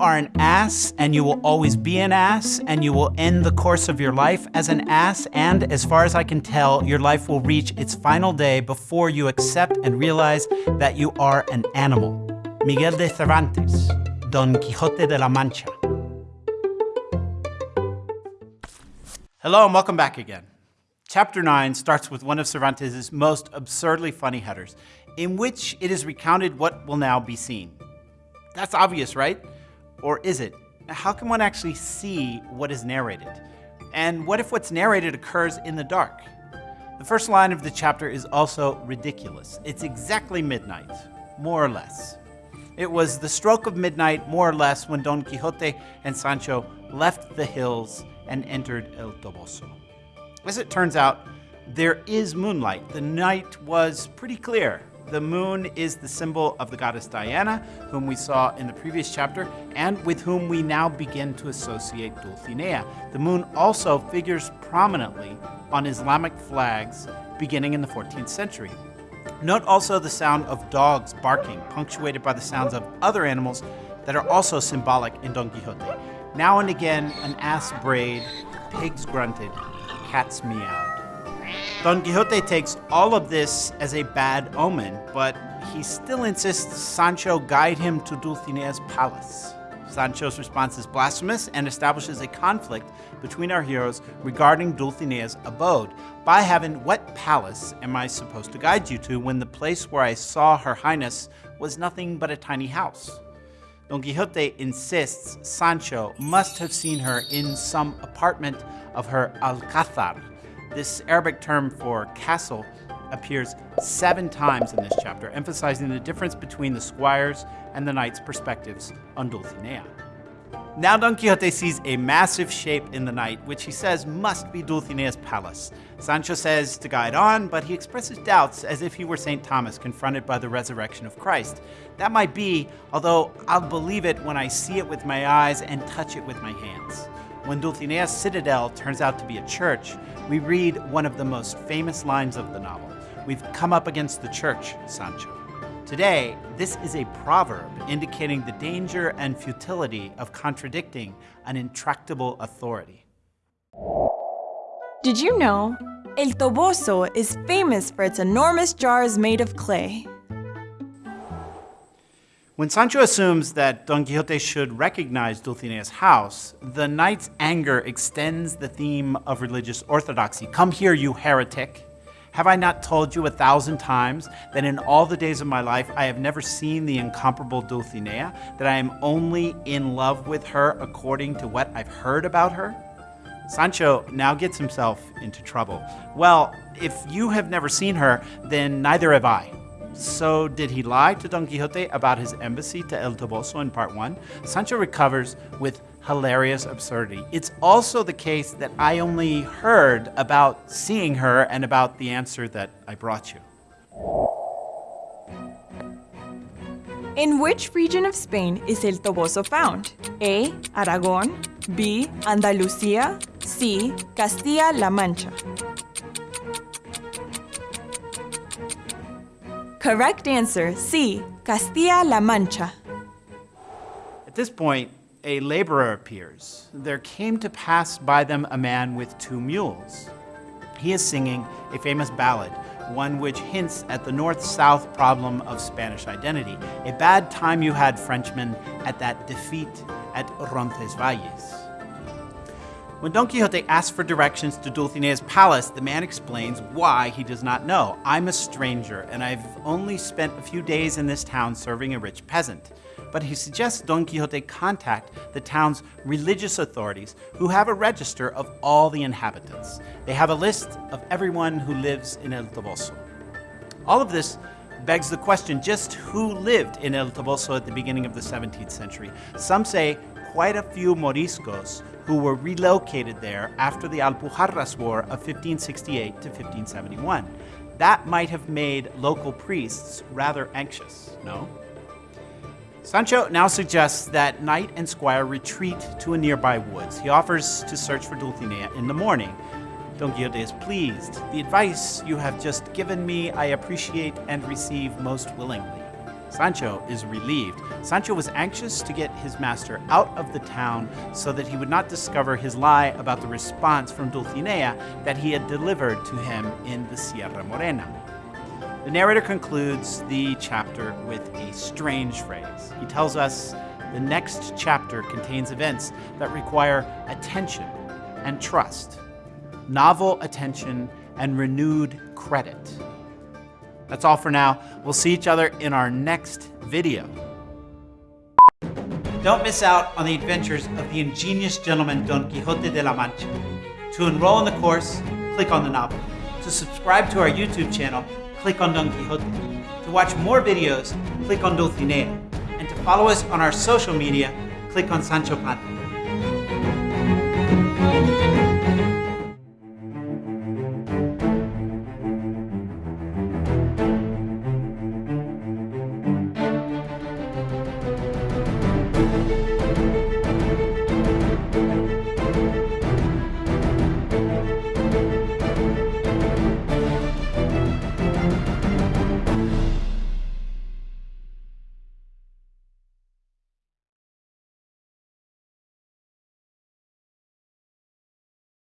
are an ass and you will always be an ass and you will end the course of your life as an ass and as far as I can tell your life will reach its final day before you accept and realize that you are an animal. Miguel de Cervantes, Don Quixote de la Mancha. Hello and welcome back again. Chapter 9 starts with one of Cervantes' most absurdly funny headers, in which it is recounted what will now be seen. That's obvious, right? Or is it? How can one actually see what is narrated? And what if what's narrated occurs in the dark? The first line of the chapter is also ridiculous. It's exactly midnight, more or less. It was the stroke of midnight, more or less, when Don Quixote and Sancho left the hills and entered El Toboso. As it turns out, there is moonlight. The night was pretty clear. The moon is the symbol of the goddess Diana, whom we saw in the previous chapter, and with whom we now begin to associate Dulcinea. The moon also figures prominently on Islamic flags beginning in the 14th century. Note also the sound of dogs barking, punctuated by the sounds of other animals that are also symbolic in Don Quixote. Now and again, an ass brayed, pigs grunted, cats meowed. Don Quixote takes all of this as a bad omen, but he still insists Sancho guide him to Dulcinea's palace. Sancho's response is blasphemous and establishes a conflict between our heroes regarding Dulcinea's abode. By heaven, what palace am I supposed to guide you to when the place where I saw her highness was nothing but a tiny house? Don Quixote insists Sancho must have seen her in some apartment of her alcázar, this Arabic term for castle appears seven times in this chapter, emphasizing the difference between the squire's and the knight's perspectives on Dulcinea. Now Don Quixote sees a massive shape in the night, which he says must be Dulcinea's palace. Sancho says to guide on, but he expresses doubts as if he were St. Thomas confronted by the resurrection of Christ. That might be, although I'll believe it when I see it with my eyes and touch it with my hands. When Dulcinea's citadel turns out to be a church, we read one of the most famous lines of the novel. We've come up against the church, Sancho. Today, this is a proverb indicating the danger and futility of contradicting an intractable authority. Did you know? El Toboso is famous for its enormous jars made of clay. When Sancho assumes that Don Quixote should recognize Dulcinea's house, the knight's anger extends the theme of religious orthodoxy. Come here, you heretic. Have I not told you a thousand times that in all the days of my life I have never seen the incomparable Dulcinea, that I am only in love with her according to what I've heard about her? Sancho now gets himself into trouble. Well, if you have never seen her, then neither have I. So did he lie to Don Quixote about his embassy to El Toboso in part one? Sancho recovers with hilarious absurdity. It's also the case that I only heard about seeing her and about the answer that I brought you. In which region of Spain is El Toboso found? A. Aragon, B. Andalusia, C. Castilla-La Mancha. Correct answer C. Castilla-La Mancha. At this point, a laborer appears. There came to pass by them a man with two mules. He is singing a famous ballad, one which hints at the north-south problem of Spanish identity. A bad time you had, Frenchmen, at that defeat at Roncesvalles. When Don Quixote asks for directions to Dulcinea's palace, the man explains why he does not know. I'm a stranger, and I've only spent a few days in this town serving a rich peasant. But he suggests Don Quixote contact the town's religious authorities who have a register of all the inhabitants. They have a list of everyone who lives in El Toboso. All of this begs the question just who lived in El Toboso at the beginning of the 17th century? Some say quite a few Moriscos who were relocated there after the Alpujarras War of 1568 to 1571. That might have made local priests rather anxious, no? Sancho now suggests that knight and squire retreat to a nearby woods. He offers to search for Dulcinea in the morning. Don Quixote is pleased. The advice you have just given me I appreciate and receive most willingly. Sancho is relieved. Sancho was anxious to get his master out of the town so that he would not discover his lie about the response from Dulcinea that he had delivered to him in the Sierra Morena. The narrator concludes the chapter with a strange phrase. He tells us the next chapter contains events that require attention and trust, novel attention and renewed credit. That's all for now. We'll see each other in our next video. Don't miss out on the adventures of the ingenious gentleman Don Quixote de la Mancha. To enroll in the course, click on the novel. To subscribe to our YouTube channel, click on Don Quixote. To watch more videos, click on Dulcinea. And to follow us on our social media, click on Sancho Panza.